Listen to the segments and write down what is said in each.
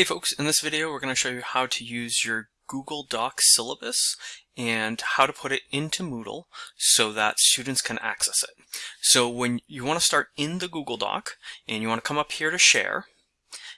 Hey folks, in this video we're going to show you how to use your Google Doc syllabus and how to put it into Moodle so that students can access it. So when you want to start in the Google Doc and you want to come up here to share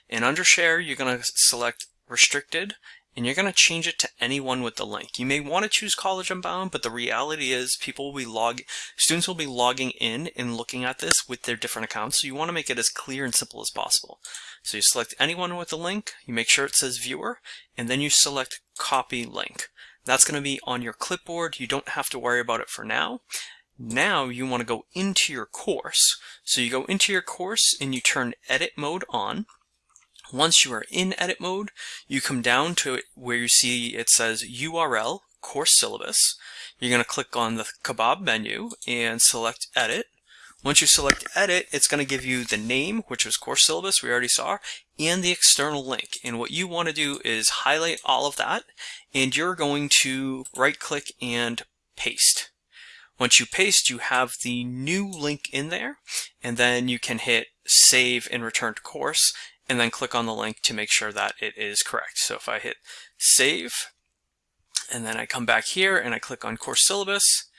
and under share you're going to select restricted and you're going to change it to anyone with the link. You may want to choose College Unbound, but the reality is people will be log students will be logging in and looking at this with their different accounts. So you want to make it as clear and simple as possible. So you select anyone with a link, you make sure it says viewer, and then you select copy link. That's going to be on your clipboard. You don't have to worry about it for now. Now you want to go into your course. So you go into your course and you turn edit mode on. Once you are in edit mode, you come down to where you see it says URL, course syllabus. You're going to click on the kebab menu and select edit. Once you select edit, it's going to give you the name, which was course syllabus, we already saw, and the external link. And what you want to do is highlight all of that, and you're going to right click and paste. Once you paste, you have the new link in there, and then you can hit save and return to course, and then click on the link to make sure that it is correct. So if I hit save, and then I come back here and I click on course syllabus,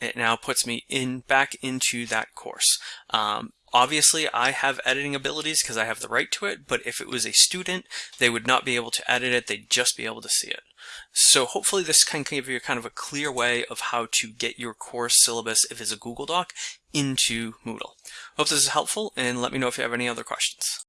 it now puts me in back into that course. Um, obviously, I have editing abilities because I have the right to it, but if it was a student, they would not be able to edit it, they'd just be able to see it. So hopefully this can give you kind of a clear way of how to get your course syllabus, if it's a Google Doc, into Moodle. Hope this is helpful, and let me know if you have any other questions.